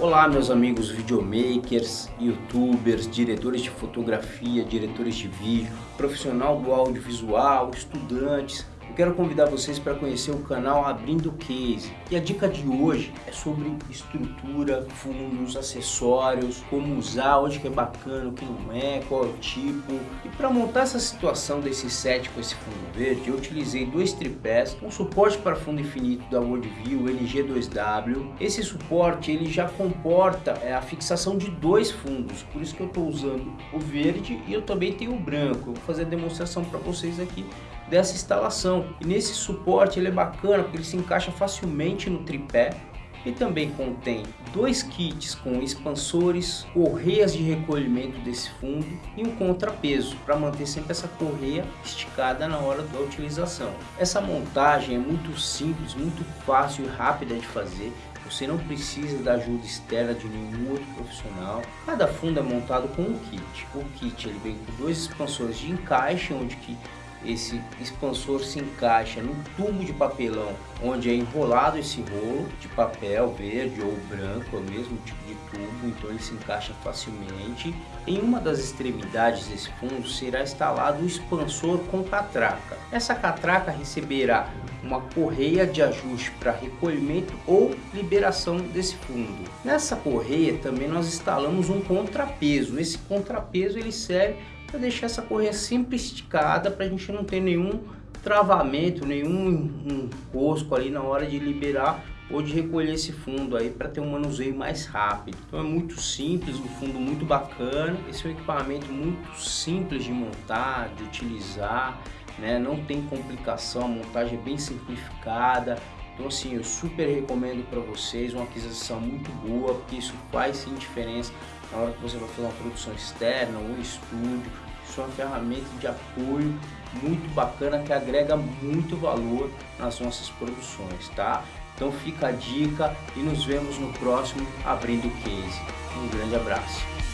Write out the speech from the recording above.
Olá meus amigos videomakers, youtubers, diretores de fotografia, diretores de vídeo, profissional do audiovisual, estudantes, quero convidar vocês para conhecer o canal Abrindo Case. E a dica de hoje é sobre estrutura, fundos, acessórios, como usar, onde que é bacana, o que não é, qual é o tipo. E para montar essa situação desse set com esse fundo verde, eu utilizei dois tripés, um suporte para fundo infinito da Worldview LG2W. Esse suporte ele já comporta é, a fixação de dois fundos, por isso que eu estou usando o verde e eu também tenho o branco. Eu vou fazer a demonstração para vocês aqui dessa instalação. E nesse suporte ele é bacana porque ele se encaixa facilmente no tripé e também contém dois kits com expansores, correias de recolhimento desse fundo e um contrapeso para manter sempre essa correia esticada na hora da utilização. Essa montagem é muito simples, muito fácil e rápida de fazer. Você não precisa da ajuda externa de nenhum outro profissional. Cada fundo é montado com um kit. O kit ele vem com dois expansores de encaixe, onde que esse expansor se encaixa no tubo de papelão onde é enrolado esse rolo de papel verde ou branco, é o mesmo tipo de tubo, então ele se encaixa facilmente. Em uma das extremidades desse fundo será instalado o expansor com catraca. Essa catraca receberá uma correia de ajuste para recolhimento ou liberação desse fundo. Nessa correia também nós instalamos um contrapeso. Esse contrapeso ele serve para deixar essa correia sempre esticada para a gente não ter nenhum travamento, nenhum enrosco ali na hora de liberar ou de recolher esse fundo aí para ter um manuseio mais rápido. Então é muito simples, um fundo muito bacana. Esse é um equipamento muito simples de montar, de utilizar, né? não tem complicação, a montagem é bem simplificada. Então assim, eu super recomendo para vocês, uma aquisição muito boa, porque isso faz sim diferença na hora que você vai fazer uma produção externa, um estúdio, é uma ferramenta de apoio muito bacana que agrega muito valor nas nossas produções, tá? Então fica a dica e nos vemos no próximo Abrindo Case. Um grande abraço.